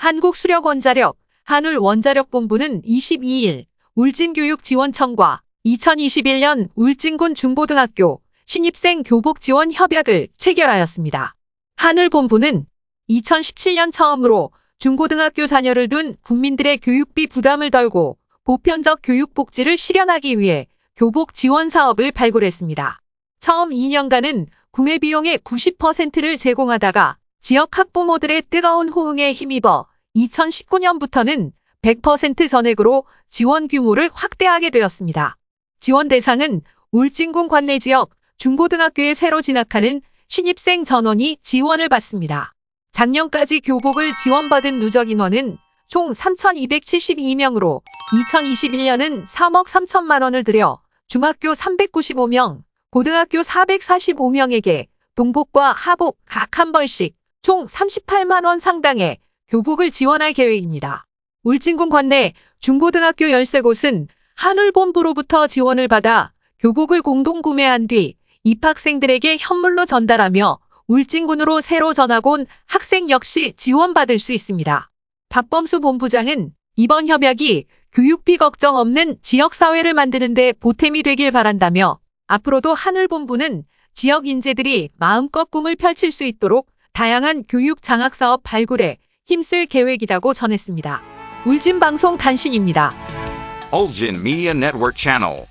한국수력원자력, 한울원자력본부는 22일 울진교육지원청과 2021년 울진군 중고등학교 신입생 교복 지원 협약을 체결하였습니다. 한울본부는 2017년 처음으로 중고등학교 자녀를 둔 국민들의 교육비 부담을 덜고 보편적 교육 복지를 실현하기 위해 교복 지원 사업을 발굴했습니다. 처음 2년간은 구매 비용의 90%를 제공하다가 지역 학부모들의 뜨거운 호응에 힘입어 2019년부터는 100% 전액으로 지원 규모를 확대하게 되었습니다. 지원 대상은 울진군 관내 지역 중고등학교에 새로 진학하는 신입생 전원이 지원을 받습니다. 작년까지 교복을 지원받은 누적 인원은 총 3,272명으로 2021년은 3억 3천만 원을 들여 중학교 395명, 고등학교 445명에게 동복과 하복 각 한 벌씩 총 38만 원 상당의 교복을 지원할 계획입니다. 울진군 관내 중고등학교 13곳은 한울본부로부터 지원을 받아 교복을 공동 구매한 뒤 입학생들에게 현물로 전달하며 울진군으로 새로 전학 온 학생 역시 지원받을 수 있습니다. 박범수 본부장은 이번 협약이 교육비 걱정 없는 지역사회를 만드는 데 보탬이 되길 바란다며 앞으로도 하늘본부는 지역 인재들이 마음껏 꿈을 펼칠 수 있도록 다양한 교육 장학 사업 발굴에 힘쓸 계획이라고 전했습니다. 울진방송 단신입니다. Ulgin Media Network Channel.